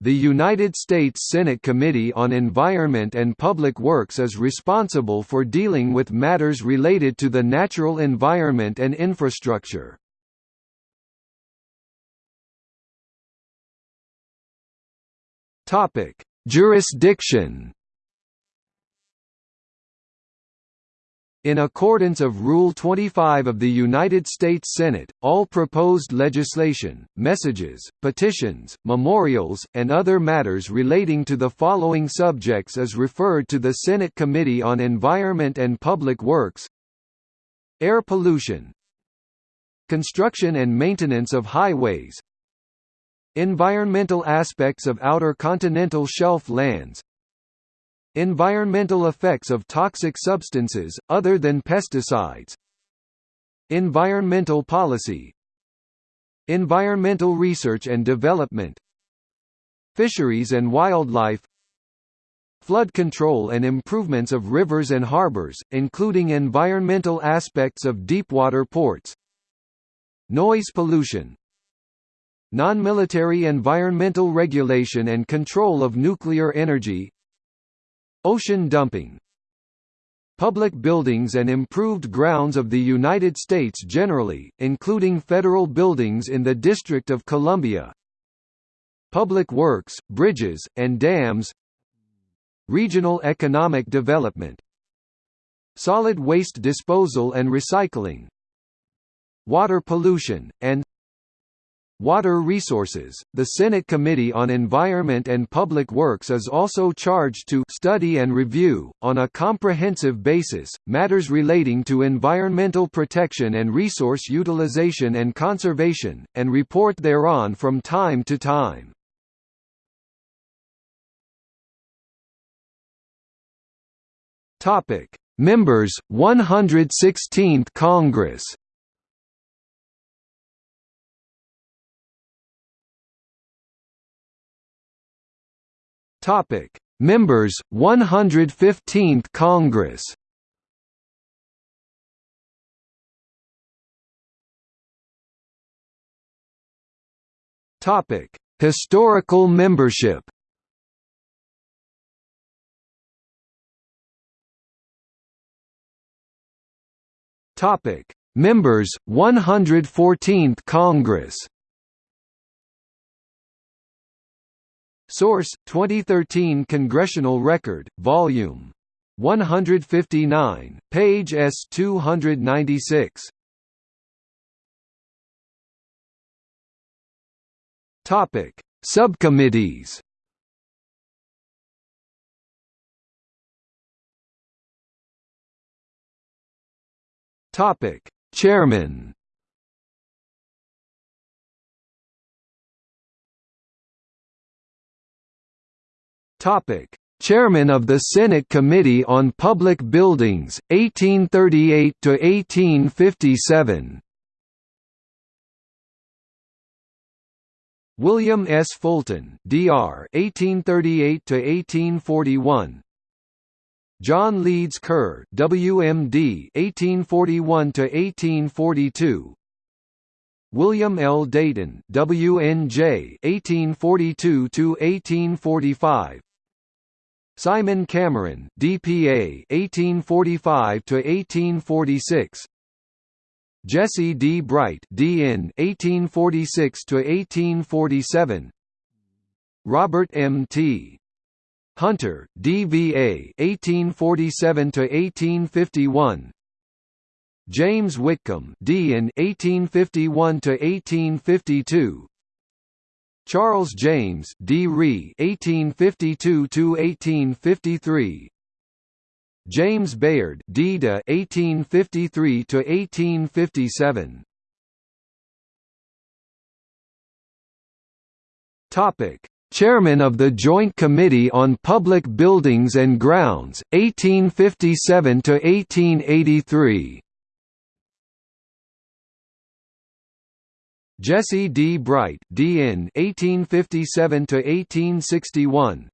The United States Senate Committee on Environment and Public Works is responsible for dealing with matters related to the natural environment and infrastructure. Jurisdiction In accordance of Rule 25 of the United States Senate, all proposed legislation, messages, petitions, memorials, and other matters relating to the following subjects is referred to the Senate Committee on Environment and Public Works. Air pollution. Construction and maintenance of highways. Environmental aspects of outer continental shelf lands Environmental effects of toxic substances, other than pesticides. Environmental policy. Environmental research and development. Fisheries and wildlife. Flood control and improvements of rivers and harbors, including environmental aspects of deepwater ports. Noise pollution. Non-military environmental regulation and control of nuclear energy Ocean dumping Public buildings and improved grounds of the United States generally, including federal buildings in the District of Columbia Public works, bridges, and dams Regional economic development Solid waste disposal and recycling Water pollution, and Water Resources. The Senate Committee on Environment and Public Works is also charged to study and review, on a comprehensive basis, matters relating to environmental protection and resource utilization and conservation, and report thereon from time to time. Members, 116th Congress Topic: Members 115th Congress. Topic: Historical membership. Topic: Members 114th Congress. Source: 2013 Congressional Record, Volume 159, page S296. Topic: Subcommittees. Topic: Chairman. Topic: Chairman of the Senate Committee on Public Buildings, 1838 to 1857. William S. Fulton, Dr. 1838 to 1841. John Leeds Kerr, WMD, 1841 to 1842. William L. Dayton, WNJ, 1842 to 1845. Simon Cameron, DPA 1845 to 1846. Jesse D. Bright, DN 1846 to 1847. Robert M. T. Hunter, DVA 1847 to 1851. James Whitcomb, DN 1851 to 1852. Charles James, D. Ree, (1852–1853). James Bayard, D. De, (1853–1857). Topic: Chairman of the Joint Committee on Public Buildings and Grounds, 1857 to 1883. Jesse D. Bright, D.N. 1857–1861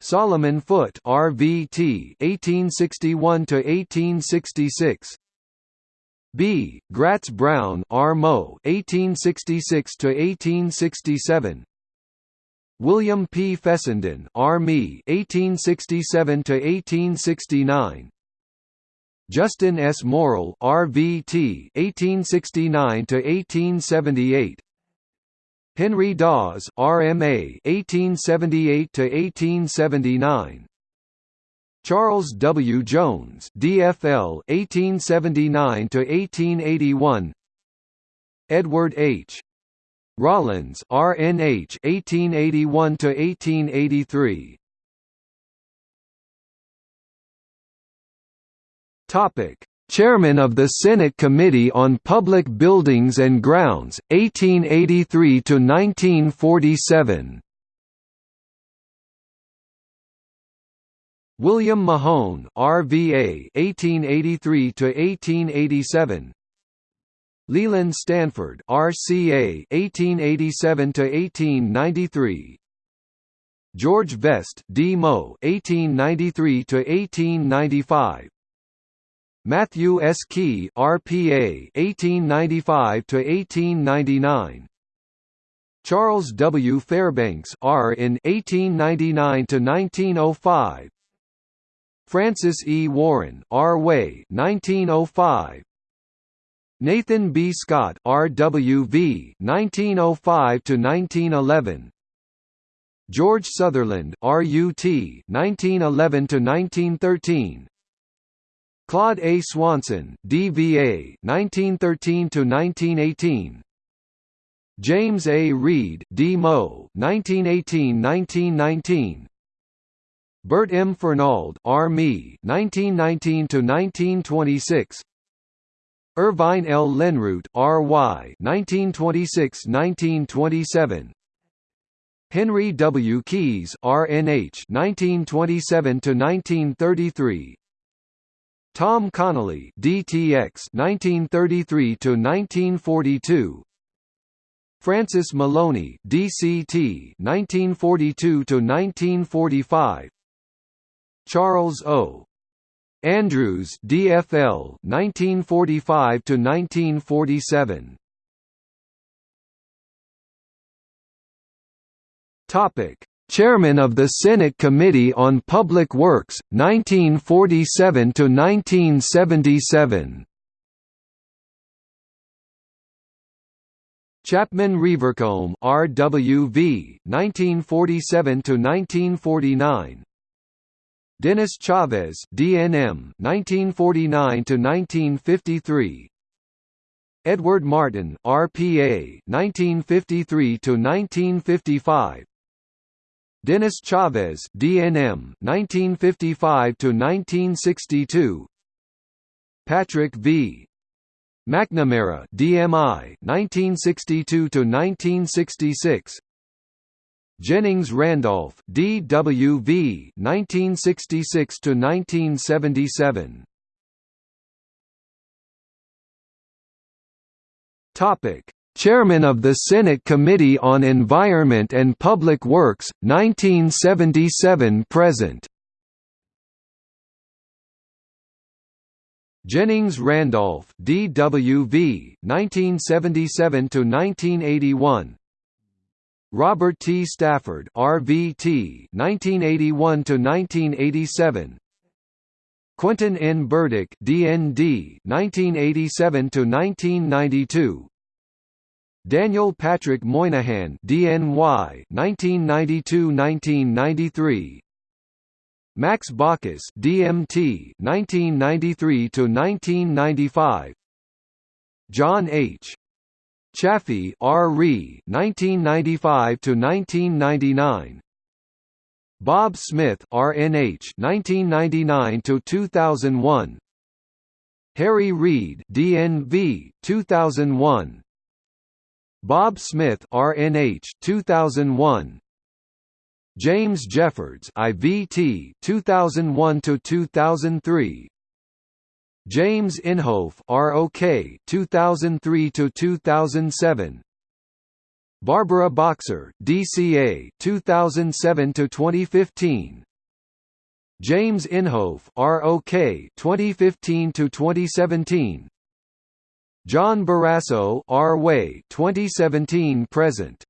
Solomon Foote RVT 1861–1866 B. Gratz Brown R. Mo 1866–1867 William P. Fessenden, R.Me. 1867–1869 Justin S. Morrill, R.V.T. 1869 to 1878 Henry Dawes, R.M.A. 1878 to 1879 Charles W. Jones, D.F.L. 1879 to 1881 Edward H. Rollins, RNH 1881 to 1883. Topic: Chairman of the Senate Committee on Public Buildings and Grounds, 1883 to 1947. William Mahone, RVA, 1883 to 1887. Leland Stanford, RCA, 1887 to 1893. George Vest, D.Mo., 1893 to 1895. Matthew S. Quay, RPA, 1895 to 1899. Charles W. Fairbanks, R. in 1899 to 1905. Francis E. Warren, R. Way, 1905. Nathan B. Scott, R.W.V. 1905 to 1911. George Sutherland, R.U.T. 1911 to 1913. Claude A. Swanson, D.V.A. 1913 to 1918. James A. Reed, D.Mo. 1918–1919. Bert M. Fernald, R.Me. 1919 to 1926. Irvine L. Lenroot, R.Y. 1926–1927. Henry W. Keyes, R.N.H. 1927–1933. Tom Connally, DTX, 1933 to 1942 Francis Maloney, DCT, 1942 to 1945 Charles O. Andrews, DFL, 1945 to 1947. Topic: Chairman of the Senate Committee on Public Works, 1947 to 1977. Chapman Revercombe, R.W.V. 1947 to 1949. Dennis Chavez, DNM, 1949 to 1953. Edward Martin, RPA, 1953 to 1955. Dennis Chavez, DNM, 1955 to 1962. Patrick V. McNamara, DMI, 1962 to 1966. Jennings Randolph, D.W.V. 1966 to 1977. Topic: Chairman of the Senate Committee on Environment and Public Works, 1977 present. Jennings Randolph, D.W.V. 1977 to 1981. Robert T. Stafford, RVT, 1981 to 1987. Quentin N. Burdick, DND, 1987 to 1992. Daniel Patrick Moynihan, DNY, 1992-1993. Max Baucus, DMT, 1993 to 1995. John H. Chafee, R. Re, 1995 to 1999. Bob Smith, RNH, 1999 to 2001. Harry Reid, DNV, 2001. Bob Smith, RNH, 2001. James Jeffords, IVT, 2001 to 2003. James Inhofe, ROK, 2003 to 2007. Barbara Boxer, DCA, 2007 to 2015. James Inhofe, ROK, 2015 to 2017. John Barrasso, R. Way, 2017 present.